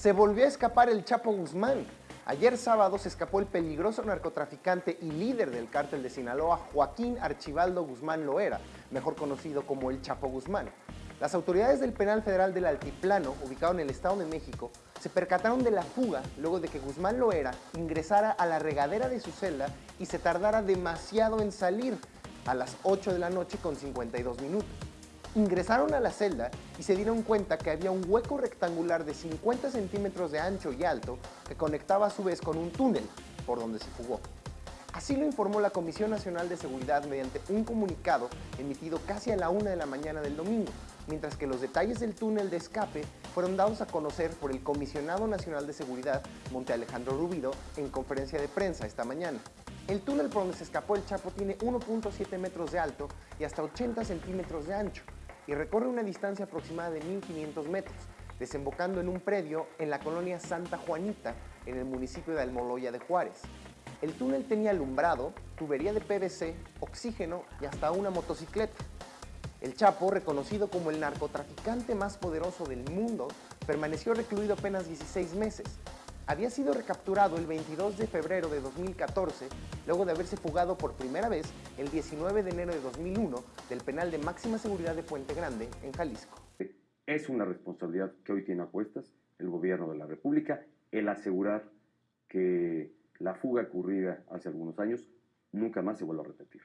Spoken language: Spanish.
Se volvió a escapar el Chapo Guzmán. Ayer sábado se escapó el peligroso narcotraficante y líder del cártel de Sinaloa, Joaquín Archibaldo Guzmán Loera, mejor conocido como el Chapo Guzmán. Las autoridades del Penal Federal del Altiplano, ubicado en el Estado de México, se percataron de la fuga luego de que Guzmán Loera ingresara a la regadera de su celda y se tardara demasiado en salir, a las 8 de la noche con 52 minutos. Ingresaron a la celda y se dieron cuenta que había un hueco rectangular de 50 centímetros de ancho y alto que conectaba a su vez con un túnel por donde se fugó. Así lo informó la Comisión Nacional de Seguridad mediante un comunicado emitido casi a la una de la mañana del domingo, mientras que los detalles del túnel de escape fueron dados a conocer por el Comisionado Nacional de Seguridad, Monte Alejandro Rubido, en conferencia de prensa esta mañana. El túnel por donde se escapó el Chapo tiene 1.7 metros de alto y hasta 80 centímetros de ancho y recorre una distancia aproximada de 1.500 metros, desembocando en un predio en la colonia Santa Juanita, en el municipio de Almoloya de Juárez. El túnel tenía alumbrado, tubería de PVC, oxígeno y hasta una motocicleta. El Chapo, reconocido como el narcotraficante más poderoso del mundo, permaneció recluido apenas 16 meses. Había sido recapturado el 22 de febrero de 2014, luego de haberse fugado por primera vez el 19 de enero de 2001 del penal de máxima seguridad de Puente Grande, en Jalisco. Es una responsabilidad que hoy tiene a cuestas el gobierno de la República el asegurar que la fuga ocurrida hace algunos años nunca más se vuelva a repetir.